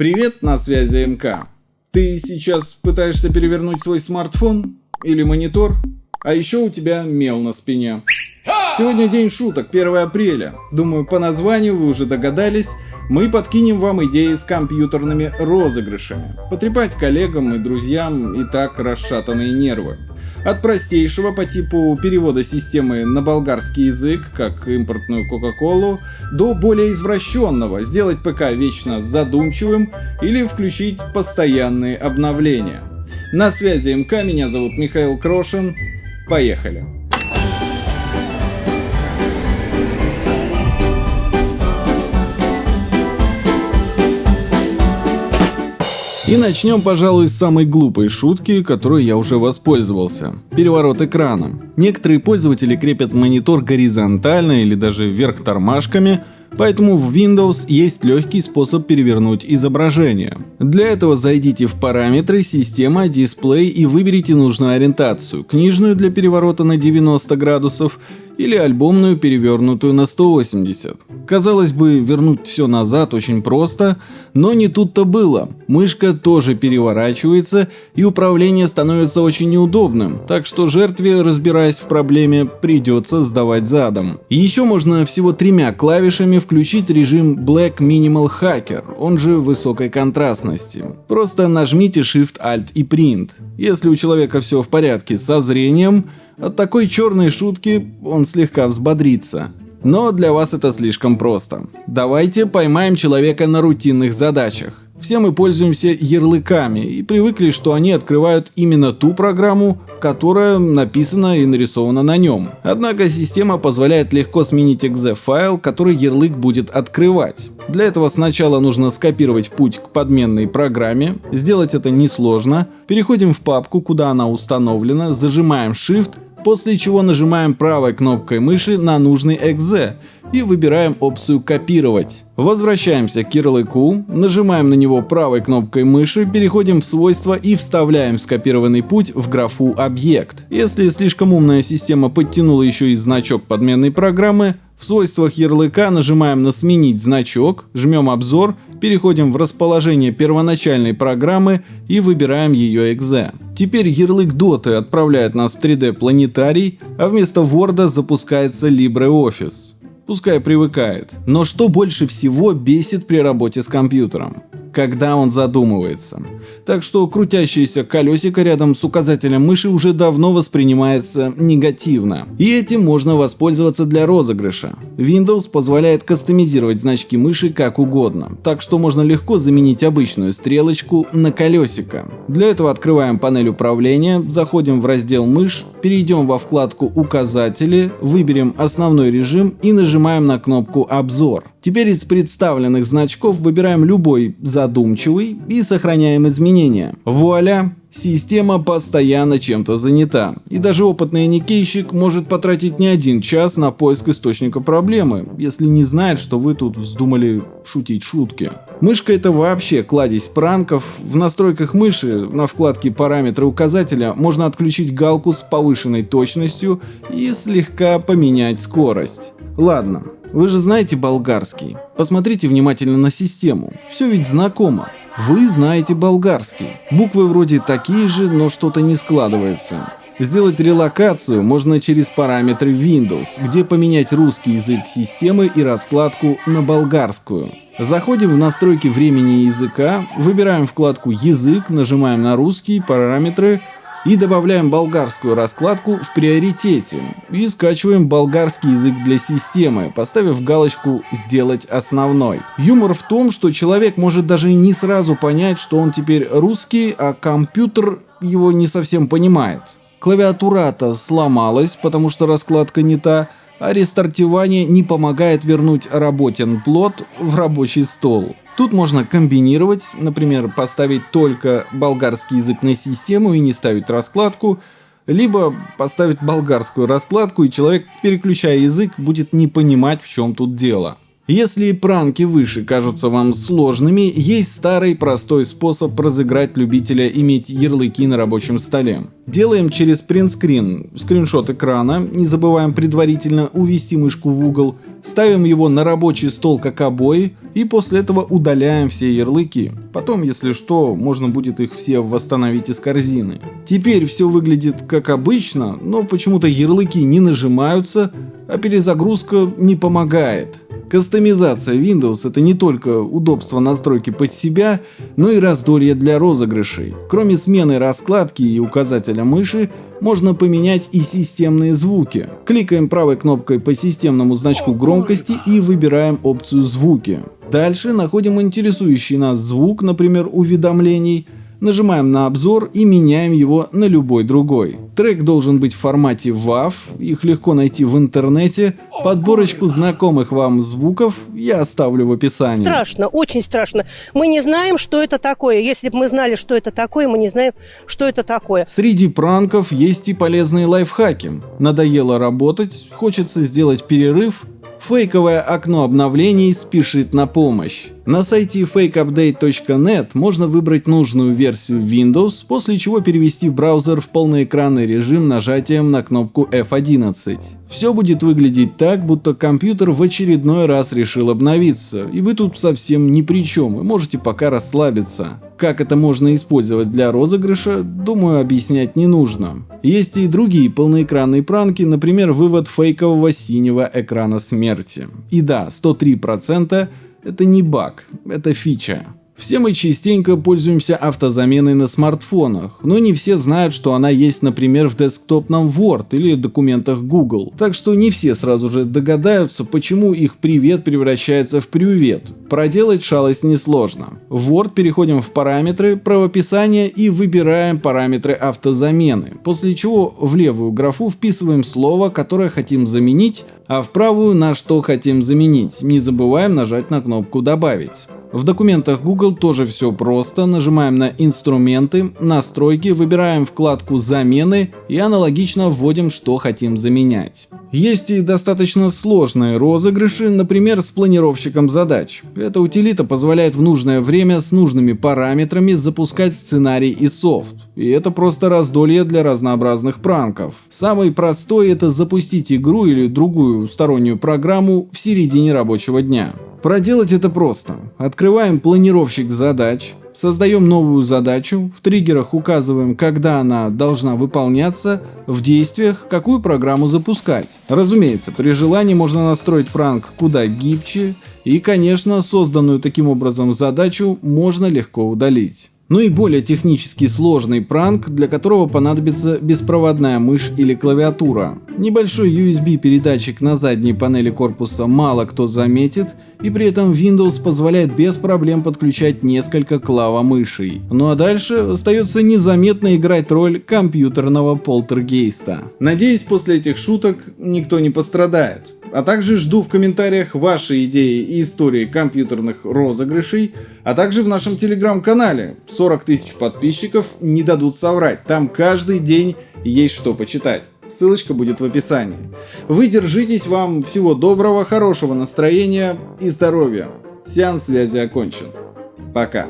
Привет, на связи МК. Ты сейчас пытаешься перевернуть свой смартфон или монитор, а еще у тебя мел на спине. Сегодня день шуток, 1 апреля. Думаю, по названию вы уже догадались, мы подкинем вам идеи с компьютерными розыгрышами. Потрепать коллегам и друзьям и так расшатанные нервы. От простейшего по типу перевода системы на болгарский язык, как импортную Кока-Колу, до более извращенного, сделать ПК вечно задумчивым или включить постоянные обновления. На связи МК, меня зовут Михаил Крошин. Поехали! И начнем, пожалуй, с самой глупой шутки, которой я уже воспользовался. Переворот экрана. Некоторые пользователи крепят монитор горизонтально или даже вверх тормашками, Поэтому в Windows есть легкий способ перевернуть изображение. Для этого зайдите в параметры «Система», «Дисплей» и выберите нужную ориентацию – книжную для переворота на 90 градусов или альбомную, перевернутую на 180. Казалось бы, вернуть все назад очень просто, но не тут-то было. Мышка тоже переворачивается, и управление становится очень неудобным, так что жертве, разбираясь в проблеме, придется сдавать задом. еще можно всего тремя клавишами включить режим Black Minimal Hacker, он же высокой контрастности. Просто нажмите Shift, Alt и Print. Если у человека все в порядке со зрением, от такой черной шутки он слегка взбодрится. Но для вас это слишком просто. Давайте поймаем человека на рутинных задачах. Все мы пользуемся ярлыками и привыкли, что они открывают именно ту программу, которая написана и нарисована на нем. Однако система позволяет легко сменить exe файл, который ярлык будет открывать. Для этого сначала нужно скопировать путь к подменной программе, сделать это несложно, переходим в папку, куда она установлена, зажимаем Shift после чего нажимаем правой кнопкой мыши на нужный .exe и выбираем опцию «Копировать». Возвращаемся к ярлыку, нажимаем на него правой кнопкой мыши, переходим в свойства и вставляем скопированный путь в графу «Объект». Если слишком умная система подтянула еще и значок подменной программы, в свойствах ярлыка нажимаем на «Сменить значок», жмем «Обзор», переходим в расположение первоначальной программы и выбираем ее .exe. Теперь ярлык Доты отправляет нас в 3D планетарий, а вместо Word запускается LibreOffice. Пускай привыкает. Но что больше всего бесит при работе с компьютером? Когда он задумывается. Так что крутящееся колесико рядом с указателем мыши уже давно воспринимается негативно. И этим можно воспользоваться для розыгрыша. Windows позволяет кастомизировать значки мыши как угодно, так что можно легко заменить обычную стрелочку на колесико. Для этого открываем панель управления, заходим в раздел «Мышь», перейдем во вкладку «Указатели», выберем основной режим и нажимаем на кнопку «Обзор». Теперь из представленных значков выбираем любой задумчивый и сохраняем изменения. Вуаля! Система постоянно чем-то занята, и даже опытный никейщик может потратить не один час на поиск источника проблемы, если не знает, что вы тут вздумали шутить шутки. Мышка это вообще кладезь пранков. В настройках мыши на вкладке параметры указателя можно отключить галку с повышенной точностью и слегка поменять скорость. Ладно, вы же знаете болгарский. Посмотрите внимательно на систему. Все ведь знакомо. Вы знаете болгарский. Буквы вроде такие же, но что-то не складывается. Сделать релокацию можно через параметры Windows, где поменять русский язык системы и раскладку на болгарскую. Заходим в настройки времени языка, выбираем вкладку «Язык», нажимаем на русский, параметры, и добавляем болгарскую раскладку в приоритете и скачиваем болгарский язык для системы, поставив галочку «Сделать основной». Юмор в том, что человек может даже не сразу понять, что он теперь русский, а компьютер его не совсем понимает. Клавиатура-то сломалась, потому что раскладка не та, а рестартирование не помогает вернуть работен плод в рабочий стол. Тут можно комбинировать, например, поставить только болгарский язык на систему и не ставить раскладку, либо поставить болгарскую раскладку, и человек, переключая язык, будет не понимать, в чем тут дело. Если пранки выше кажутся вам сложными, есть старый простой способ разыграть любителя иметь ярлыки на рабочем столе. Делаем через принтскрин скриншот экрана, не забываем предварительно увести мышку в угол, ставим его на рабочий стол как обои и после этого удаляем все ярлыки. Потом, если что, можно будет их все восстановить из корзины. Теперь все выглядит как обычно, но почему-то ярлыки не нажимаются, а перезагрузка не помогает. Кастомизация Windows это не только удобство настройки под себя, но и раздолье для розыгрышей. Кроме смены раскладки и указателя мыши, можно поменять и системные звуки. Кликаем правой кнопкой по системному значку громкости и выбираем опцию звуки. Дальше находим интересующий нас звук, например уведомлений, Нажимаем на обзор и меняем его на любой другой. Трек должен быть в формате WAV, их легко найти в интернете. Подборочку знакомых вам звуков я оставлю в описании. Страшно, очень страшно. Мы не знаем, что это такое. Если бы мы знали, что это такое, мы не знаем, что это такое. Среди пранков есть и полезные лайфхаки. Надоело работать, хочется сделать перерыв, Фейковое окно обновлений спешит на помощь. На сайте fakeupdate.net можно выбрать нужную версию Windows, после чего перевести браузер в полноэкранный режим нажатием на кнопку F11. Все будет выглядеть так, будто компьютер в очередной раз решил обновиться, и вы тут совсем ни при чем, и можете пока расслабиться. Как это можно использовать для розыгрыша, думаю, объяснять не нужно. Есть и другие полноэкранные пранки, например, вывод фейкового синего экрана смерти. И да, 103% это не баг, это фича. Все мы частенько пользуемся автозаменой на смартфонах, но не все знают, что она есть, например, в десктопном Word или документах Google. Так что не все сразу же догадаются, почему их привет превращается в привет. Проделать шалость несложно. В Word переходим в параметры, правописание и выбираем параметры автозамены, после чего в левую графу вписываем слово, которое хотим заменить, а в правую на что хотим заменить. Не забываем нажать на кнопку «Добавить». В документах Google тоже все просто. Нажимаем на инструменты, настройки, выбираем вкладку замены и аналогично вводим, что хотим заменять. Есть и достаточно сложные розыгрыши, например, с планировщиком задач. Эта утилита позволяет в нужное время с нужными параметрами запускать сценарий и софт. И это просто раздолье для разнообразных пранков. Самый простой это запустить игру или другую стороннюю программу в середине рабочего дня. Проделать это просто. Открываем планировщик задач, создаем новую задачу, в триггерах указываем, когда она должна выполняться, в действиях, какую программу запускать. Разумеется, при желании можно настроить пранк куда гибче, и, конечно, созданную таким образом задачу можно легко удалить ну и более технически сложный пранк, для которого понадобится беспроводная мышь или клавиатура. Небольшой USB передатчик на задней панели корпуса мало кто заметит, и при этом Windows позволяет без проблем подключать несколько клавомышей. Ну а дальше остается незаметно играть роль компьютерного полтергейста. Надеюсь, после этих шуток никто не пострадает. А также жду в комментариях ваши идеи и истории компьютерных розыгрышей, а также в нашем телеграм-канале. 40 тысяч подписчиков не дадут соврать, там каждый день есть что почитать. Ссылочка будет в описании. Вы держитесь, вам всего доброго, хорошего настроения и здоровья. Сеанс связи окончен. Пока.